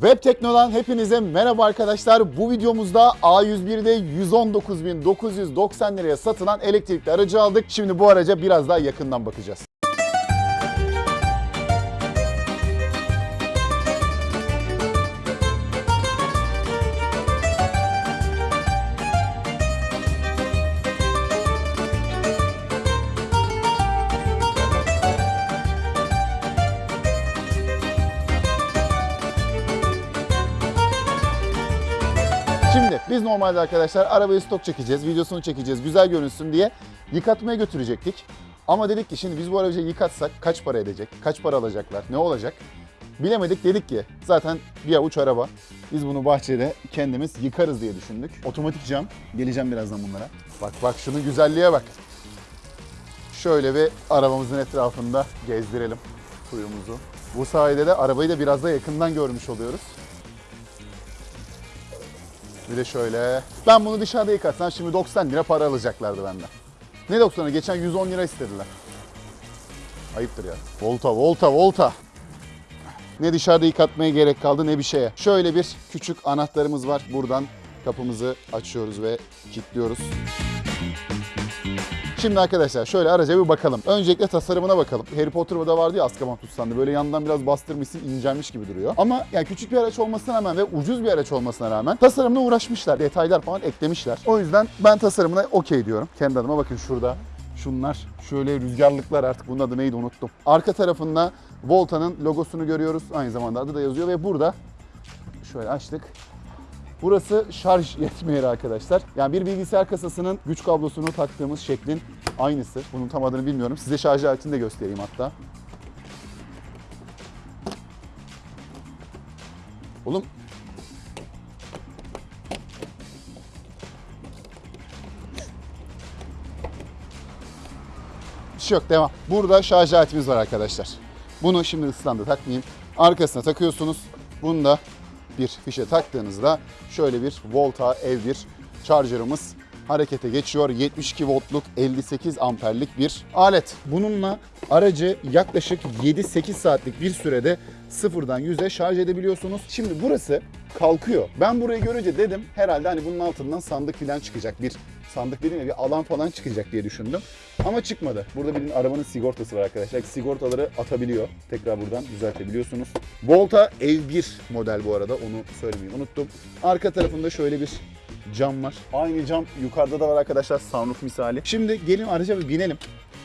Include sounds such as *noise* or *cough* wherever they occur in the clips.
Web Tekno'dan hepinize merhaba arkadaşlar. Bu videomuzda A101'de 119.990 liraya satılan elektrikli aracı aldık. Şimdi bu araca biraz daha yakından bakacağız. Şimdi biz normalde arkadaşlar arabayı stok çekeceğiz, videosunu çekeceğiz, güzel görünsün diye yıkatmaya götürecektik. Ama dedik ki şimdi biz bu aracı yıkatsak kaç para edecek, kaç para alacaklar, ne olacak? Bilemedik dedik ki zaten bir avuç araba. Biz bunu bahçede kendimiz yıkarız diye düşündük. Otomatik cam. Geleceğim birazdan bunlara. Bak bak şunun güzelliğe bak. Şöyle bir arabamızın etrafında gezdirelim suyumuzu. Bu sayede de arabayı da biraz da yakından görmüş oluyoruz. Bir de şöyle. Ben bunu dışarıda yıkatsam şimdi 90 lira para alacaklardı benden. Ne 90'ı? Geçen 110 lira istediler. Ayıptır ya. Volta, volta, volta. Ne dışarıda yıkatmaya gerek kaldı ne bir şeye. Şöyle bir küçük anahtarımız var. Buradan kapımızı açıyoruz ve kilitliyoruz. Şimdi arkadaşlar şöyle araca bir bakalım. Öncelikle tasarımına bakalım. Harry Potter'da da vardı ya Azkaban tutsandı. Böyle yandan biraz bastırmışsın, incelmiş gibi duruyor. Ama yani küçük bir araç olmasına rağmen ve ucuz bir araç olmasına rağmen tasarımına uğraşmışlar. Detaylar falan eklemişler. O yüzden ben tasarımına okey diyorum. Kendi adıma bakın şurada. Şunlar şöyle rüzgarlıklar artık bunun adı neydi unuttum. Arka tarafında Volta'nın logosunu görüyoruz. Aynı zamanda adı da yazıyor ve burada şöyle açtık. Burası şarj *laughs* yetme arkadaşlar. Yani bir bilgisayar kasasının güç kablosunu taktığımız şeklin aynısı. Bunun tam adını bilmiyorum. Size şarj aletini de göstereyim hatta. Oğlum şey yok devam. Burada şarj aletimiz var arkadaşlar. Bunu şimdi ıslandı takmayayım. Arkasına takıyorsunuz. Bunu da bir fişe taktığınızda şöyle bir Volta ev bir charger'ımız harekete geçiyor. 72 voltluk 58 amperlik bir alet. Bununla aracı yaklaşık 7-8 saatlik bir sürede sıfırdan 100'e şarj edebiliyorsunuz. Şimdi burası kalkıyor. Ben burayı görünce dedim herhalde hani bunun altından sandık falan çıkacak. Bir sandık dediğim ya bir alan falan çıkacak diye düşündüm. Ama çıkmadı. Burada bildiğin arabanın sigortası var arkadaşlar. Sigortaları atabiliyor. Tekrar buradan düzeltebiliyorsunuz. Volta ev 1 model bu arada. Onu söylemeyi unuttum. Arka tarafında şöyle bir cam var. Aynı cam yukarıda da var arkadaşlar sunroof misali. Şimdi gelin araca bir binelim.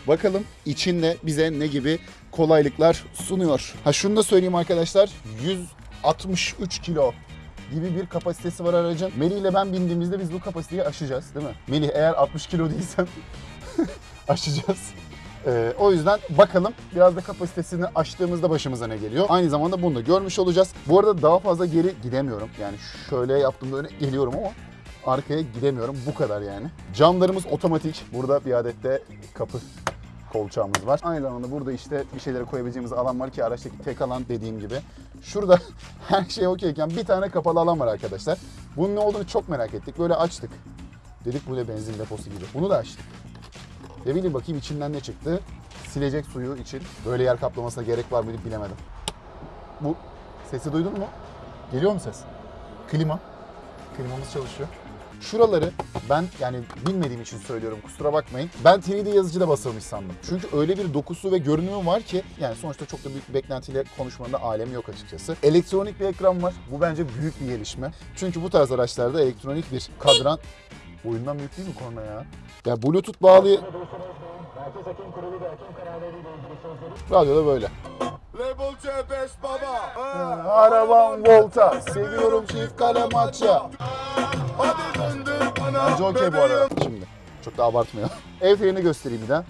Bakalım içinde bize ne gibi kolaylıklar sunuyor. Ha şunu da söyleyeyim arkadaşlar. 163 kilo gibi bir kapasitesi var aracın. Melih ile ben bindiğimizde biz bu kapasiteyi aşacağız değil mi? Melih eğer 60 kilo değilsen *laughs* aşacağız. Ee, o yüzden bakalım biraz da kapasitesini aştığımızda başımıza ne geliyor. Aynı zamanda bunu da görmüş olacağız. Bu arada daha fazla geri gidemiyorum. Yani şöyle yaptığımda öne geliyorum ama arkaya gidemiyorum. Bu kadar yani. Camlarımız otomatik. Burada bir adet de kapı kolçağımız var. Aynı zamanda burada işte bir şeyleri koyabileceğimiz alan var ki araçtaki tek alan dediğim gibi. Şurada *laughs* her şey okeyken bir tane kapalı alan var arkadaşlar. Bunun ne olduğunu çok merak ettik. Böyle açtık. Dedik bu ne benzin deposu gibi. Bunu da açtık. Ve bilin bakayım içinden ne çıktı. Silecek suyu için böyle yer kaplamasına gerek var mıydı bilemedim. Bu sesi duydun mu? Geliyor mu ses? Klima. Klimamız çalışıyor. Şuraları ben yani bilmediğim için söylüyorum kusura bakmayın. Ben 3D yazıcıda basılmış sandım. Çünkü öyle bir dokusu ve görünümü var ki yani sonuçta çok da büyük beklentiyle konuşmanın da alemi yok açıkçası. Elektronik bir ekran var. Bu bence büyük bir gelişme. Çünkü bu tarz araçlarda elektronik bir kadran Boyundan büyük değil mi korna ya? Ya Bluetooth bağlı... Radyo da böyle. Label C5 baba. Ha, Arabam Volta, seviyorum çift kale maça. Hadi döndür bana. Bence okey bu arada. Şimdi çok da abartmayalım. *laughs* Ev ferini göstereyim bir daha.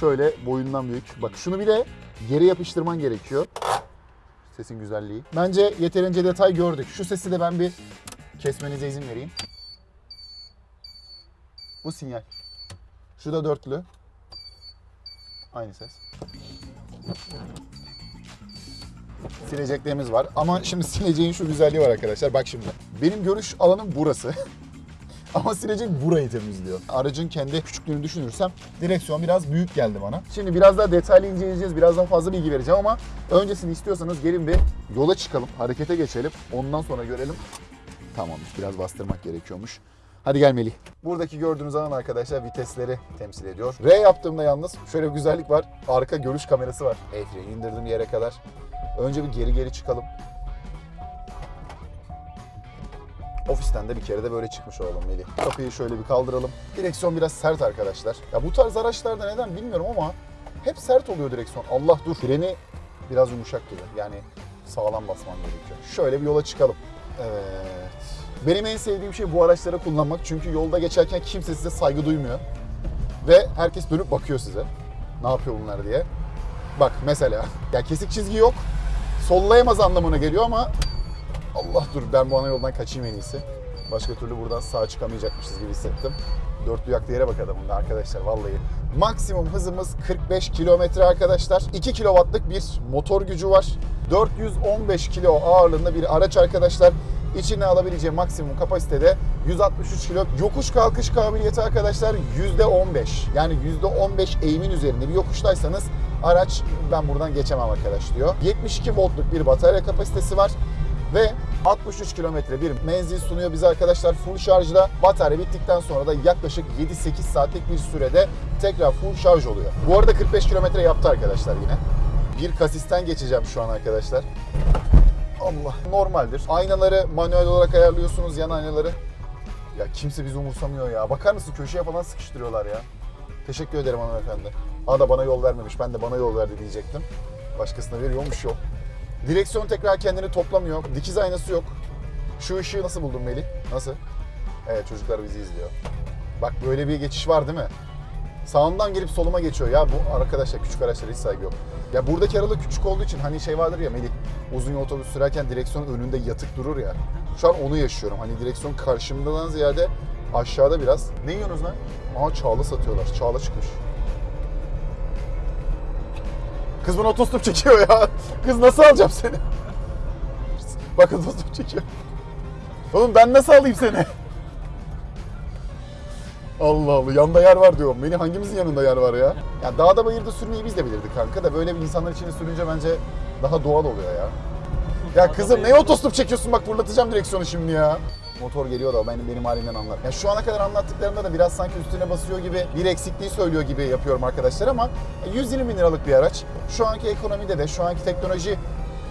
Şöyle boyundan büyük. Bak şunu bir de geri yapıştırman gerekiyor. Sesin güzelliği. Bence yeterince detay gördük. Şu sesi de ben bir kesmenize izin vereyim. Bu sinyal. Şu da dörtlü. Aynı ses. Sileceklerimiz var. Ama şimdi sileceğin şu güzelliği var arkadaşlar. Bak şimdi. Benim görüş alanım burası. *laughs* Ama silecek burayı temizliyor. Aracın kendi küçüklüğünü düşünürsem direksiyon biraz büyük geldi bana. Şimdi biraz daha detaylı inceleyeceğiz. Birazdan fazla bilgi vereceğim ama öncesini istiyorsanız gelin bir yola çıkalım. Harekete geçelim. Ondan sonra görelim. Tamammış. Biraz bastırmak gerekiyormuş. Hadi gel Melih. Buradaki gördüğünüz alan arkadaşlar vitesleri temsil ediyor. R yaptığımda yalnız şöyle bir güzellik var. Arka görüş kamerası var. El indirdim yere kadar. Önce bir geri geri çıkalım. Ofisten de bir kere de böyle çıkmış olalım Melih. Kapıyı şöyle bir kaldıralım. Direksiyon biraz sert arkadaşlar. Ya bu tarz araçlarda neden bilmiyorum ama hep sert oluyor direksiyon. Allah dur. Freni biraz yumuşak gibi. Yani sağlam basman gerekiyor. Şöyle bir yola çıkalım. Evet. Benim en sevdiğim şey bu araçları kullanmak. Çünkü yolda geçerken kimse size saygı duymuyor. Ve herkes dönüp bakıyor size. Ne yapıyor bunlar diye. Bak mesela. *laughs* Ya kesik çizgi yok. Sollayamaz anlamına geliyor ama Allah dur ben bu ana yoldan kaçayım en iyisi. Başka türlü buradan sağ çıkamayacakmışız gibi hissettim. Dörtlü yaktığı yere bak adamın da arkadaşlar vallahi. Maksimum hızımız 45 kilometre arkadaşlar. 2 kilowattlık bir motor gücü var. 415 kilo ağırlığında bir araç arkadaşlar. İçine alabileceği maksimum kapasitede 163 kilo. Yokuş kalkış kabiliyeti arkadaşlar %15. Yani %15 eğimin üzerinde bir yokuştaysanız araç ben buradan geçemem arkadaş diyor. 72 voltluk bir batarya kapasitesi var ve 63 kilometre bir menzil sunuyor bize arkadaşlar full şarjla. Batarya bittikten sonra da yaklaşık 7-8 saatlik bir sürede tekrar full şarj oluyor. Bu arada 45 kilometre yaptı arkadaşlar yine. Bir kasisten geçeceğim şu an arkadaşlar. Allah normaldir. Aynaları manuel olarak ayarlıyorsunuz yan aynaları. Ya kimse bizi umursamıyor ya. Bakar mısın köşeye falan sıkıştırıyorlar ya. Teşekkür ederim hanımefendi. Aa da bana yol vermemiş. Ben de bana yol verdi diyecektim. Başkasına veriyormuş yol. Direksiyon tekrar kendini toplamıyor. Dikiz aynası yok. Şu ışığı nasıl buldun Melih? Nasıl? Evet çocuklar bizi izliyor. Bak böyle bir geçiş var değil mi? Sağımdan gelip soluma geçiyor. Ya bu arkadaşlar küçük araçlara hiç saygı yok. Ya buradaki aralık küçük olduğu için hani şey vardır ya Melih uzun yol otobüs sürerken direksiyon önünde yatık durur ya. Şu an onu yaşıyorum. Hani direksiyon karşımdan ziyade aşağıda biraz. Ne yiyorsunuz lan? Aha çağla satıyorlar. Çağla çıkmış. Kız bana otostop çekiyor ya. *laughs* Kız nasıl alacağım seni? *laughs* Bak otostop çekiyor. Oğlum ben nasıl alayım seni? Allah Allah yanda yer var diyorum. Beni hangimizin yanında yer var ya? Ya dağda bayırda sürmeyi biz de bilirdik kanka da böyle bir insanlar içine sürünce bence daha doğal oluyor ya. Ya kızım ne otostop çekiyorsun bak fırlatacağım direksiyonu şimdi ya. Motor geliyor da benim benim halimden anlar. Ya şu ana kadar anlattıklarımda da biraz sanki üstüne basıyor gibi bir eksikliği söylüyor gibi yapıyorum arkadaşlar ama 120 bin liralık bir araç. Şu anki ekonomide de şu anki teknoloji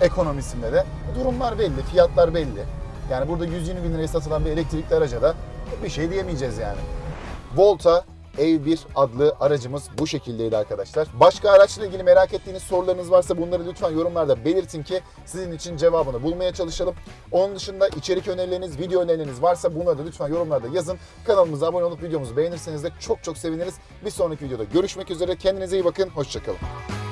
ekonomisinde de durumlar belli, fiyatlar belli. Yani burada 120 bin liraya satılan bir elektrikli araca da bir şey diyemeyeceğiz yani. Volta Ev1 adlı aracımız bu şekildeydi arkadaşlar. Başka araçla ilgili merak ettiğiniz sorularınız varsa bunları lütfen yorumlarda belirtin ki sizin için cevabını bulmaya çalışalım. Onun dışında içerik önerileriniz, video önerileriniz varsa bunları da lütfen yorumlarda yazın. Kanalımıza abone olup videomuzu beğenirseniz de çok çok seviniriz. Bir sonraki videoda görüşmek üzere. Kendinize iyi bakın. Hoşçakalın.